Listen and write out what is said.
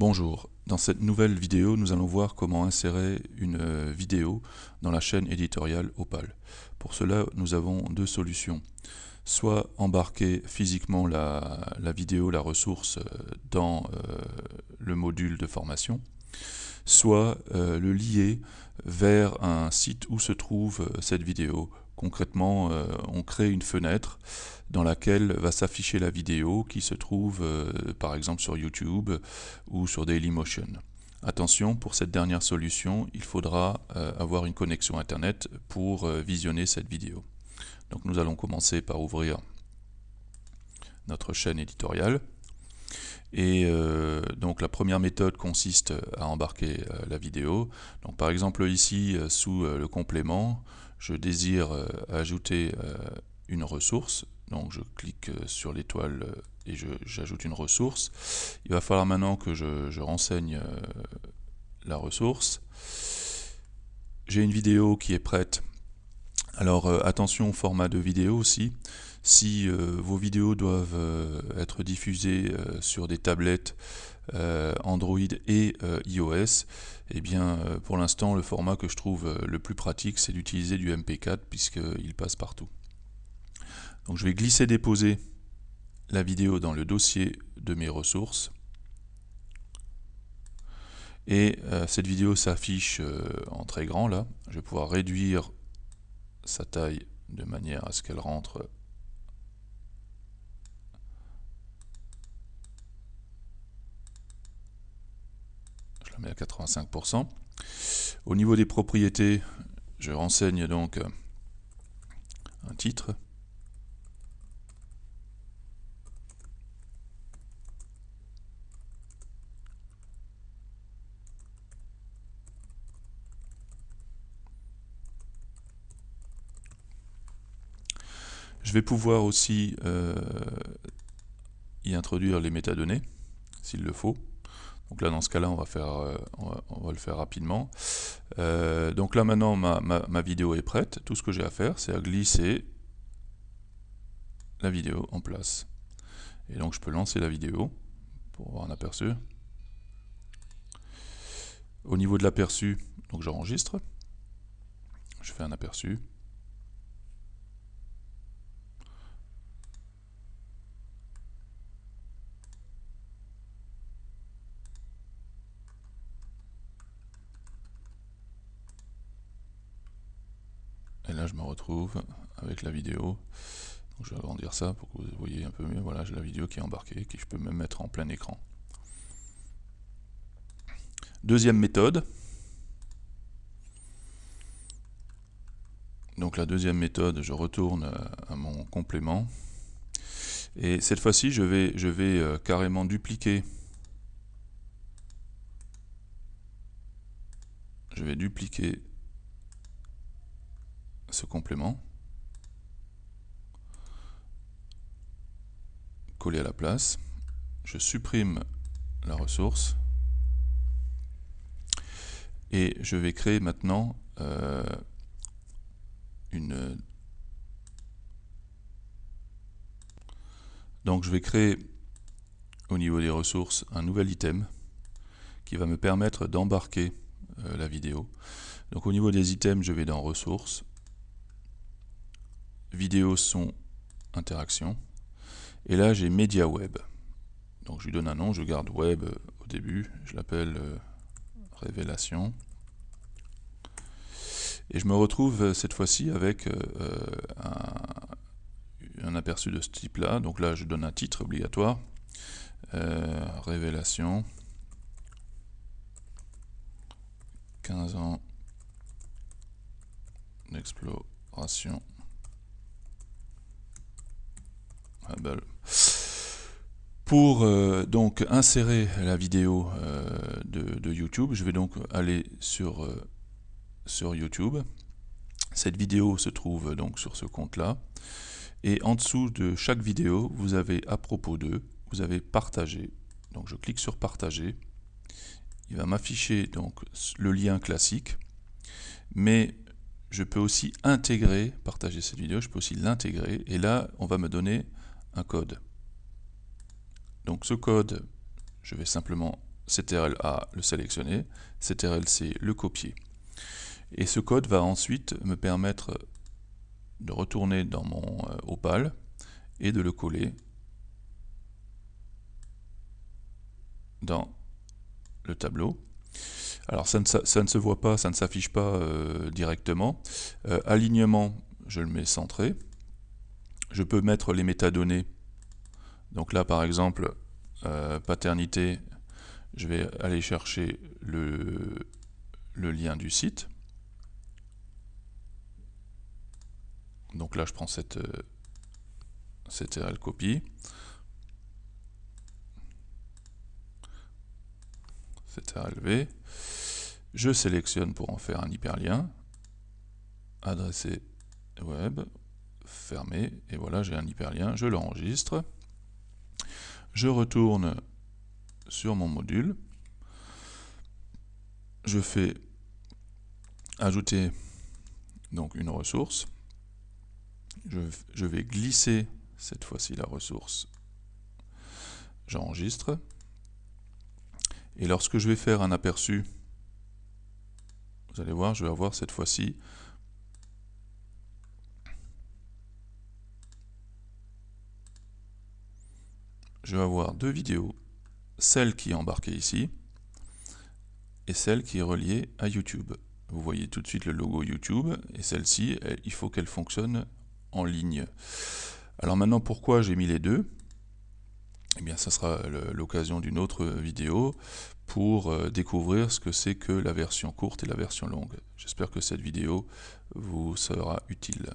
Bonjour, dans cette nouvelle vidéo nous allons voir comment insérer une euh, vidéo dans la chaîne éditoriale Opal. Pour cela nous avons deux solutions. Soit embarquer physiquement la, vidéo, la ressource euh, dans euh, le module de formation, soit le lier vers un site où se trouve cette vidéo Concrètement, euh, on crée une fenêtre dans laquelle va s'afficher la vidéo qui se trouve euh, par exemple sur YouTube ou sur Dailymotion. Attention, pour cette dernière solution, il faudra euh, avoir une connexion Internet pour visionner cette vidéo. Donc nous allons commencer par ouvrir notre chaîne éditoriale. Et donc la première méthode consiste à embarquer la vidéo. Donc par exemple ici, sous le complément, je désire euh, ajouter euh, une ressource, donc je clique euh, sur l'étoile et j'ajoute une ressource. Il va falloir maintenant que je, renseigne la ressource. J'ai une vidéo qui est prête. Alors attention au format de vidéo aussi. Si vos vidéos doivent être diffusées sur des tablettes Android et iOS, eh bien, euh, pour l'instant, le format que je trouve euh, le plus pratique, c'est d'utiliser du MP4 puisqu'il passe partout. Donc je vais glisser déposer la vidéo dans le dossier de mes ressources. Et euh, cette vidéo s'affiche en très grand là. Je vais pouvoir réduire sa taille de manière à ce qu'elle rentre à 85%. Au niveau des propriétés, je renseigne donc euh, un titre. Je vais pouvoir aussi euh, y introduire les métadonnées, s'il le faut. Donc là, dans ce cas-là, on, va euh, on, va, le faire rapidement. Euh, donc là, maintenant, ma, vidéo est prête. Tout ce que j'ai à faire, c'est à glisser la vidéo en place. Et donc, je peux lancer la vidéo pour avoir un aperçu. Au niveau de l'aperçu, donc j'enregistre. Je fais un aperçu. Je me retrouve avec la vidéo. je vais agrandir ça pour que vous voyez un peu mieux. Voilà, j'ai la vidéo qui est embarquée, que je peux même mettre en plein écran. Deuxième méthode. Donc la deuxième méthode, je retourne à mon complément. Et cette fois-ci, je vais, je vais euh, carrément dupliquer. Je vais dupliquer ce complément, coller à la place, je supprime la ressource. Et je vais créer maintenant euh, une donc je vais créer au niveau des ressources un nouvel item qui va me permettre d'embarquer euh, la vidéo. Donc au niveau des items je vais dans ressources vidéo, son, interaction. Et là, j'ai média web. Donc je lui donne un nom, je garde web euh, au début, je l'appelle euh, révélation. Et je me retrouve euh, cette fois-ci avec un, aperçu de ce type-là. Donc là, je donne un titre obligatoire. révélation. 15 ans d'exploration pour euh, donc insérer la vidéo euh, de, YouTube, je vais donc aller sur, euh, sur YouTube. Cette vidéo se trouve donc sur ce compte-là. Et en dessous de chaque vidéo, vous avez à propos de, vous avez partagé. Donc je clique sur partager. Il va m'afficher donc le lien classique. Mais je peux aussi intégrer, partager cette vidéo, je peux aussi l'intégrer. Et là, on va me donner un code. Donc ce code, je vais simplement CTRL-A le sélectionner, CTRL-C le copier. Et ce code va ensuite me permettre de retourner dans mon euh, Opal et de le coller dans le tableau. Alors ça ne, se voit pas, ça ne s'affiche pas euh, directement. Euh, alignement, je le mets centré. Je peux mettre les métadonnées. Donc là par exemple, paternité, je vais aller chercher le, lien du site. Donc là, je prends cette, euh, CTRL copie. CTRL V. Je sélectionne pour en faire un hyperlien. Adresser web. Fermer. Et voilà, j'ai un hyperlien. Je l'enregistre. Je retourne sur mon module. Je fais ajouter donc une ressource je, vais glisser cette fois-ci la ressource. J'enregistre. Et lorsque je vais faire un aperçu, vous allez voir, je vais avoir cette fois-ci je vais avoir deux vidéos, celle qui est embarquée ici et celle qui est reliée à YouTube. Vous voyez tout de suite le logo YouTube et celle-ci, il faut qu'elle fonctionne en ligne. Alors maintenant, pourquoi j'ai mis les deux? Eh bien, ça sera l'occasion d'une autre vidéo pour euh, découvrir ce que c'est que la version courte et la version longue. J'espère que cette vidéo vous sera utile.